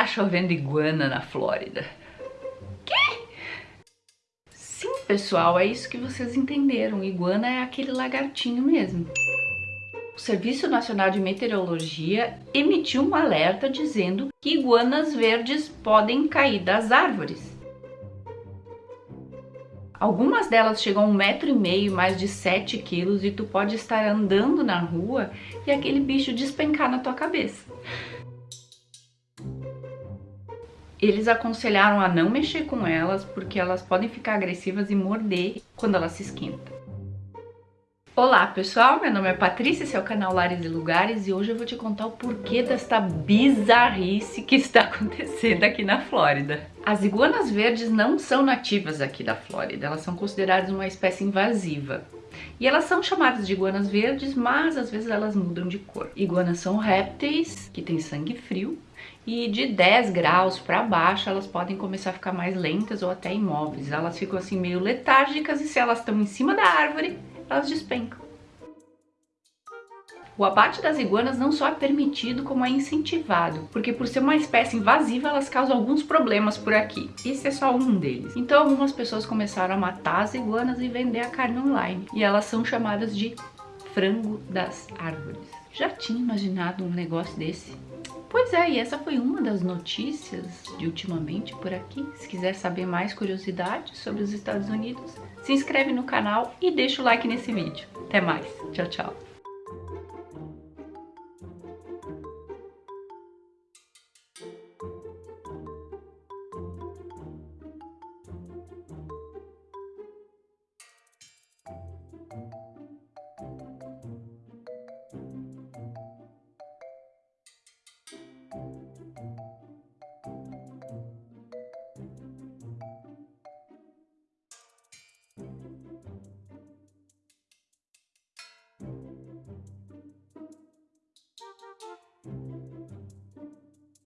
tá chovendo iguana na Flórida. Sim, pessoal, é isso que vocês entenderam. Iguana é aquele lagartinho mesmo. O Serviço Nacional de Meteorologia emitiu um alerta dizendo que iguanas verdes podem cair das árvores. Algumas delas chegam a um metro e meio, mais de 7 quilos, e tu pode estar andando na rua e aquele bicho despencar na tua cabeça. Eles aconselharam a não mexer com elas porque elas podem ficar agressivas e morder quando elas se esquentam. Olá pessoal, meu nome é Patrícia, esse é o canal Lares e Lugares e hoje eu vou te contar o porquê desta bizarrice que está acontecendo aqui na Flórida. As iguanas verdes não são nativas aqui da Flórida, elas são consideradas uma espécie invasiva. E elas são chamadas de iguanas verdes, mas às vezes elas mudam de cor. Iguanas são répteis que têm sangue frio e de 10 graus para baixo elas podem começar a ficar mais lentas ou até imóveis. Elas ficam assim meio letárgicas e se elas estão em cima da árvore, elas despencam. O abate das iguanas não só é permitido, como é incentivado, porque por ser uma espécie invasiva, elas causam alguns problemas por aqui. Esse é só um deles. Então algumas pessoas começaram a matar as iguanas e vender a carne online. E elas são chamadas de frango das árvores. Já tinha imaginado um negócio desse? Pois é, e essa foi uma das notícias de ultimamente por aqui. Se quiser saber mais curiosidades sobre os Estados Unidos, se inscreve no canal e deixa o like nesse vídeo. Até mais. Tchau, tchau.